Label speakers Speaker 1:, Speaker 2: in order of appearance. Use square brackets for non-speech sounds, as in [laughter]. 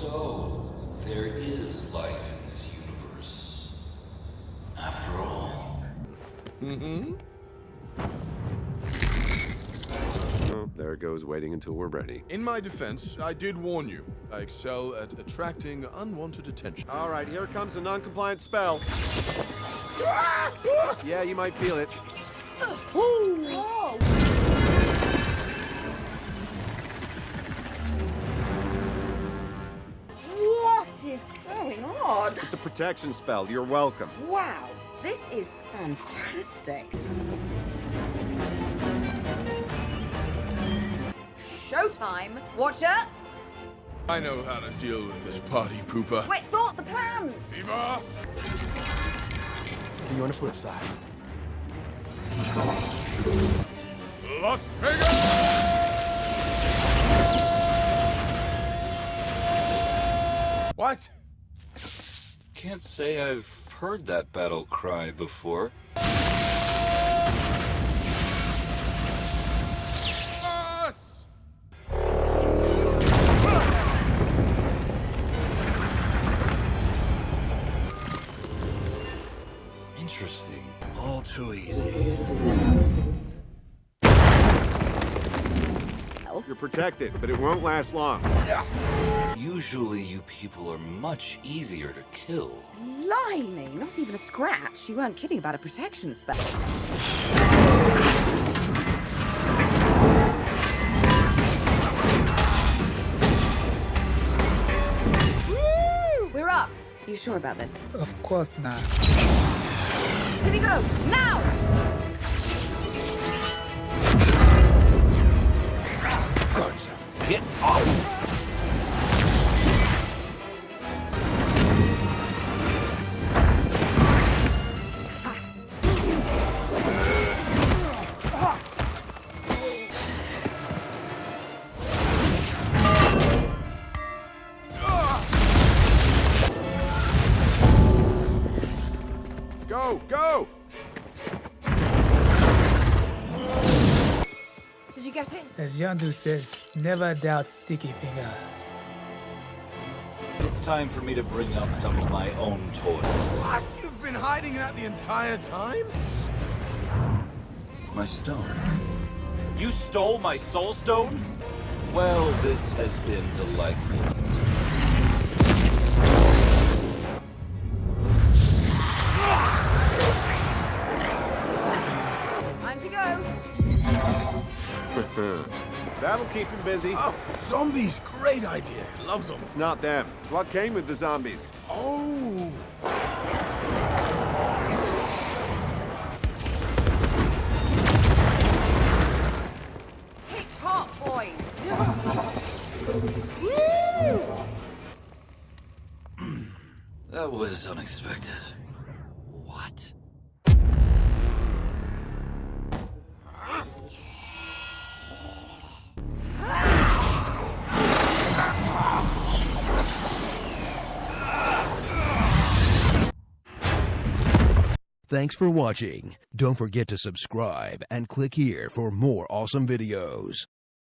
Speaker 1: So, there is life in this universe. After all.
Speaker 2: Mm-hmm.
Speaker 3: Oh, there it goes waiting until we're ready.
Speaker 2: In my defense, I did warn you. I excel at attracting unwanted attention.
Speaker 3: All right, here comes a non-compliant spell. yeah, you might feel it.
Speaker 4: What going on?
Speaker 3: It's a protection spell. You're welcome.
Speaker 4: Wow, this is fantastic. Showtime, Watcher!
Speaker 2: I know how to deal with this party pooper.
Speaker 4: Wait, thought the plan!
Speaker 2: Viva!
Speaker 5: See you on the flip side.
Speaker 2: Las Vegas! What?
Speaker 1: Can't say I've heard that battle cry before. Interesting. All too easy.
Speaker 3: You're protected, but it won't last long.
Speaker 1: Usually you people are much easier to kill.
Speaker 4: Blimey, eh? not even a scratch. You weren't kidding about a protection spell. Woo! We're up. You sure about this?
Speaker 6: Of course not.
Speaker 4: Here we go, now!
Speaker 1: Get!
Speaker 3: Go, go!
Speaker 4: Did you get it?
Speaker 6: As Yondu says, never doubt sticky fingers.
Speaker 1: It's time for me to bring out some of my own toys.
Speaker 2: What? You've been hiding that the entire time?
Speaker 1: My stone. You stole my soul stone? Well, this has been delightful.
Speaker 4: Time to go. [laughs]
Speaker 3: That'll keep him busy.
Speaker 2: Oh, zombies, great idea. Love zombies.
Speaker 3: It's not them. It's what came with the zombies.
Speaker 2: Oh.
Speaker 4: Tick-tock, boys. [laughs]
Speaker 1: That was unexpected.
Speaker 5: Thanks for watching. Don't forget to subscribe and click here for more awesome videos.